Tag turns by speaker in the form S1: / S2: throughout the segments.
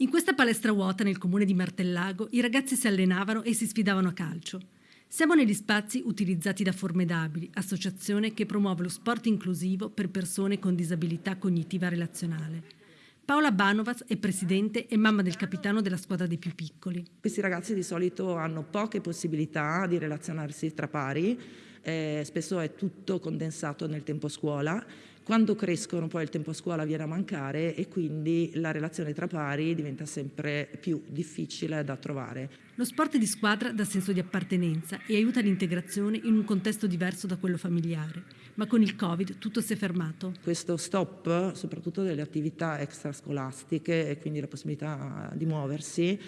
S1: In questa palestra vuota nel comune di Martellago i ragazzi si allenavano e si sfidavano a calcio. Siamo negli spazi utilizzati da Formidabili, associazione che promuove lo sport inclusivo per persone con disabilità cognitiva relazionale. Paola Banovas è presidente e mamma del capitano della squadra dei più piccoli.
S2: Questi ragazzi di solito hanno poche possibilità di relazionarsi tra pari, eh, spesso è tutto condensato nel tempo scuola quando crescono poi il tempo a scuola viene a mancare e quindi la relazione tra pari diventa sempre più difficile da trovare.
S1: Lo sport di squadra dà senso di appartenenza e aiuta l'integrazione in un contesto diverso da quello familiare, ma con il Covid tutto si è fermato.
S2: Questo stop, soprattutto delle attività extrascolastiche e quindi la possibilità di muoversi,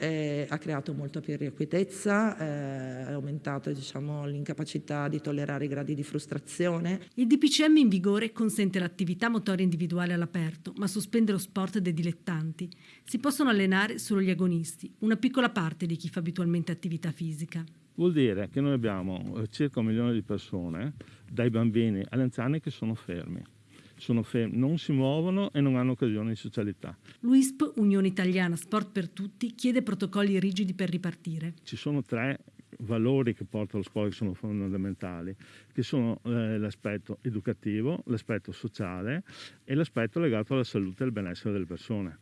S2: eh, ha creato molta più irrequietezza, eh, ha aumentato diciamo, l'incapacità di tollerare i gradi di frustrazione.
S1: Il DPCM in vigore consente l'attività motoria individuale all'aperto, ma sospende lo sport dei dilettanti. Si possono allenare solo gli agonisti, una piccola parte di chi fa abitualmente attività fisica.
S3: Vuol dire che noi abbiamo eh, circa un milione di persone, dai bambini agli anziani, che sono fermi sono fermi, non si muovono e non hanno occasione di socialità.
S1: L'UISP, Unione Italiana Sport per Tutti, chiede protocolli rigidi per ripartire.
S3: Ci sono tre valori che porta lo sport che sono fondamentali, che sono eh, l'aspetto educativo, l'aspetto sociale e l'aspetto legato alla salute e al benessere delle persone.